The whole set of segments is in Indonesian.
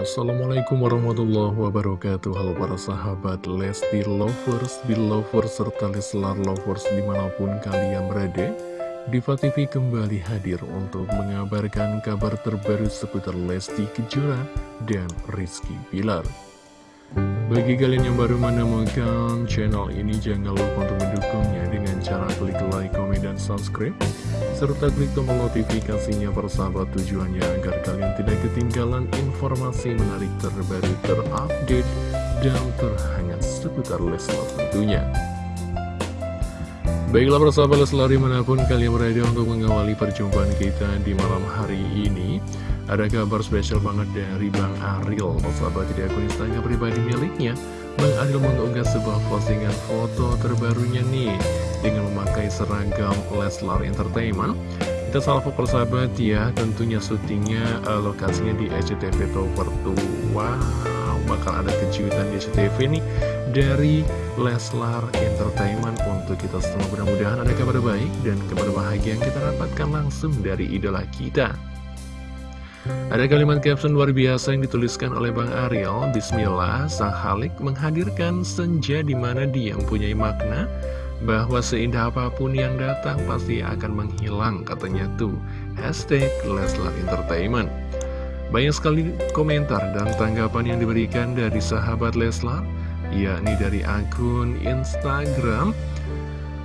Assalamualaikum warahmatullahi wabarakatuh Halo para sahabat Lesti Lovers, Belovers, serta Leslar Lovers di mana pun kalian berada Diva TV kembali hadir untuk mengabarkan kabar terbaru seputar Lesti Kejora dan Rizky Bilar bagi kalian yang baru menemukan channel ini, jangan lupa untuk mendukungnya dengan cara klik like, komen, dan subscribe. Serta klik tombol notifikasinya persahabat tujuannya agar kalian tidak ketinggalan informasi menarik terbaru, terupdate, dan terhangat seputar Leslar tentunya. Baiklah persahabat Leslar di mana pun kalian berada untuk mengawali perjumpaan kita di malam hari ini. Ada kabar spesial banget dari Bang Ariel Persahabat di akun Instagram pribadi miliknya Bang Ariel mengunggah sebuah postingan foto terbarunya nih Dengan memakai seragam Leslar Entertainment. Kita salvo persahabat ya Tentunya syutingnya uh, lokasinya di SCTV Tower 2 Wow bakal ada kejutan di SCTV nih Dari Leslar Entertainment Untuk kita semua. Mudah-mudahan ada kabar baik Dan kabar bahagia yang kita dapatkan langsung dari idola kita. Ada kalimat caption luar biasa yang dituliskan oleh Bang Ariel. Bismillah, Sang Halik menghadirkan senja di mana dia mempunyai makna bahwa seindah apa pun yang datang pasti akan menghilang katanya tuh. Hashtag Leslar Entertainment. Banyak sekali komentar dan tanggapan yang diberikan dari sahabat Leslar yakni dari akun Instagram.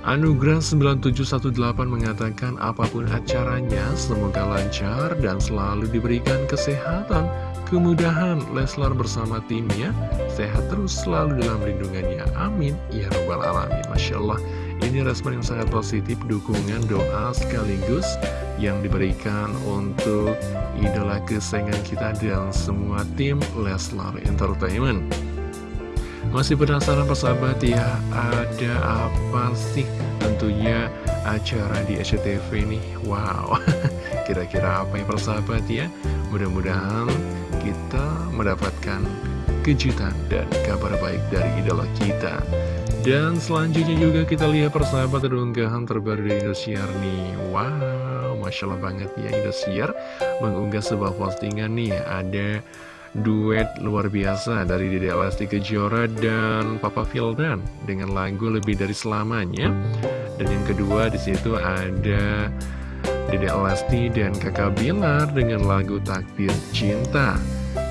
Anugerah 9718 mengatakan apa pun acaranya semoga lancar dan selalu diberikan kesehatan, kemudahan Leslar bersama timnya, sehat terus selalu dalam lindungannya. Amin. Ya Rabbal Alamin. Masya Allah, ini respon yang sangat positif, dukungan, doa sekaligus yang diberikan untuk idola kesayangan kita dan semua tim Leslar Entertainment. Masih penasaran persahabat ya, ada apa sih tentunya acara di SCTV nih? Wow, kira-kira apa yang persahabat ya? Mudah-mudahan kita mendapatkan kejutan dan kabar baik dari idola kita. Dan selanjutnya juga kita lihat persahabat ada unggahan terbaru dari Indosiar nih. Wow, Masya Allah banget ya Indosiar mengunggah sebuah postingan nih. Ada duet luar biasa dari Dede Lesti Kejora dan Papa Fildan dengan lagu Lebih Dari Selamanya. Dan yang kedua di situ ada Dede Lesti dan Kakak Bilar dengan lagu Takdir Cinta.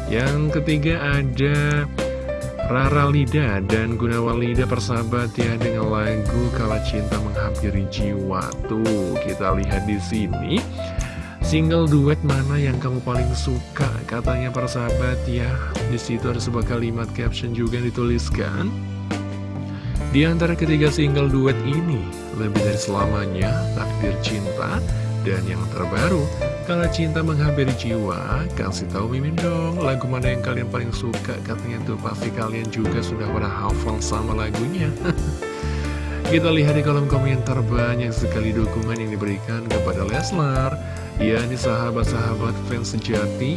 Yang ketiga ada Rara Lida dan Gunawan Lida persahabat ya dengan lagu Kala Cinta Menghampiri Jiwa. Tuh, kita lihat di sini. Single duet mana yang kamu paling suka? Katanya para sahabat ya. Di situ ada sebuah kalimat caption juga yang dituliskan. Di antara ketiga single duet ini, lebih dari selamanya, takdir cinta, dan yang terbaru, kalau cinta menghampiri jiwa, kasih tahu Mimin dong, lagu mana yang kalian paling suka? Katanya tuh pasti kalian juga sudah pada hafal sama lagunya. Kita lihat di kolom komentar banyak sekali dukungan yang diberikan kepada Leslar Ya, ini sahabat-sahabat fans sejati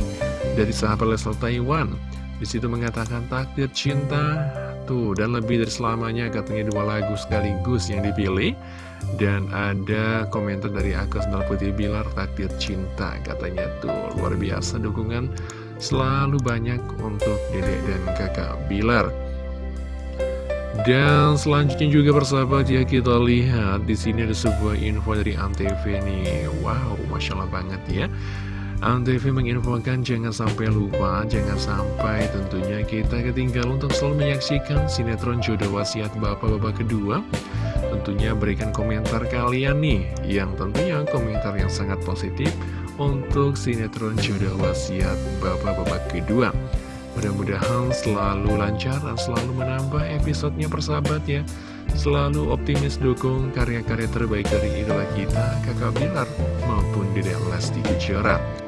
dari sahabat Leslar Taiwan. Di situ mengatakan takdir cinta tuh dan lebih dari selamanya katanya dua lagu sekaligus yang dipilih dan ada komentar dari Agus Putih Bilar takdir cinta katanya tuh luar biasa dukungan selalu banyak untuk dedek dan kakak Bilar. Dan selanjutnya juga persahabat ya kita lihat di sini ada sebuah info dari Antv nih. Wow, masya Allah banget ya. Antv menginfokan jangan sampai lupa, jangan sampai tentunya kita ketinggalan untuk selalu menyaksikan sinetron jodoh wasiat bapak-bapak kedua. Tentunya berikan komentar kalian nih, yang tentunya komentar yang sangat positif untuk sinetron jodoh wasiat bapak-bapak kedua. Mudah-mudahan selalu lancar dan selalu menambah episodenya persahabat ya Selalu optimis dukung karya-karya terbaik dari idola kita Kakak Bilar maupun Dede Lesti Kejora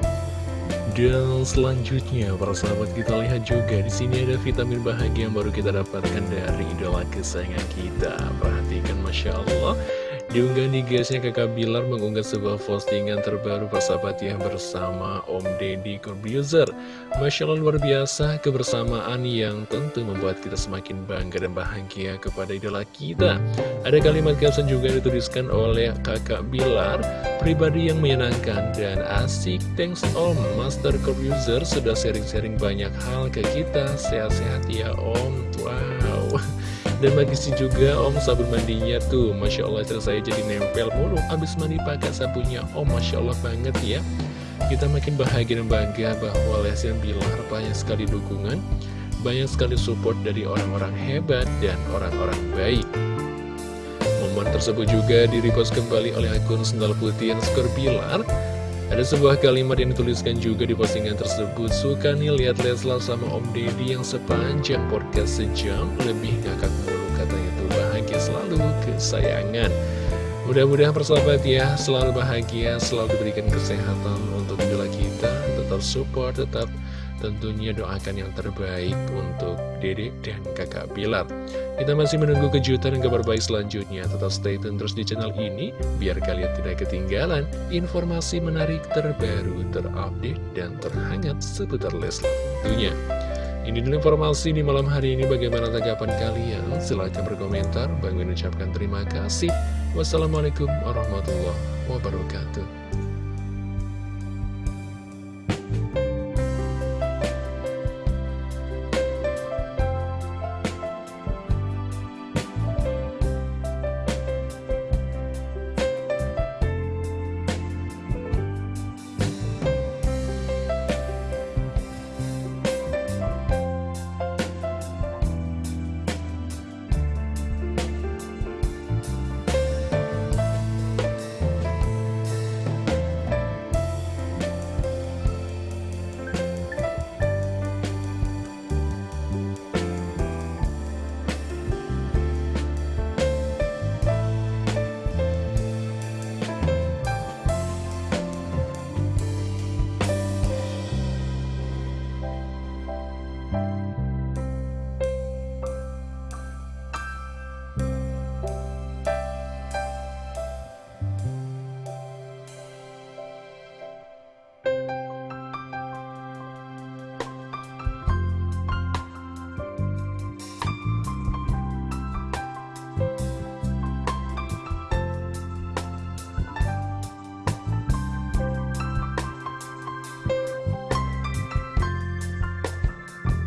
dan selanjutnya para sahabat kita lihat juga di sini ada vitamin bahagia yang baru kita dapatkan dari idola kesayangan kita. Perhatikan Masya Allah Diunggah di guysnya kakak Bilar mengunggah sebuah postingan terbaru persahabat ya bersama Om Deddy Corbuzier. Masya Allah luar biasa kebersamaan yang tentu membuat kita semakin bangga dan bahagia kepada idola kita. Ada kalimat caption juga dituliskan oleh kakak Bilar. Pribadi yang menyenangkan dan asik. Thanks Om. Master Corbuzier sudah sharing-sharing banyak hal ke kita. Sehat-sehat ya Om. Wow dan magisi juga om sabun mandinya tuh Masya Allah saya jadi nempel mulu. Abis mandi pakai sabunnya Om Masya Allah banget ya. Kita makin bahagia dan bangga bahwa Lesian Bilar banyak sekali dukungan Banyak sekali support dari orang-orang hebat dan orang-orang baik. Momen tersebut juga direpost kembali oleh akun Sendal Putih yang skor Bilar ada sebuah kalimat yang dituliskan juga di postingan tersebut. Suka nih lihat Leslar sama Om Deddy yang sepanjang podcast sejam Lebih ngakak mulu. Katanya tuh bahagia selalu kesayangan. Mudah-mudahan persahabat ya selalu bahagia, selalu diberikan kesehatan untuk idola kita. Tetap support, tetap tentunya doakan yang terbaik untuk Dede dan kakak Bilar. Kita masih menunggu kejutan dan kabar baik selanjutnya. Tetap stay tune terus di channel ini, biar kalian tidak ketinggalan informasi menarik terbaru, terupdate, dan terhangat seputar Leslar tentunya. Ini dulu informasi di malam hari ini bagaimana tanggapan kalian? Silahkan berkomentar. Bang mengucapkan terima kasih. Wassalamualaikum warahmatullahi wabarakatuh.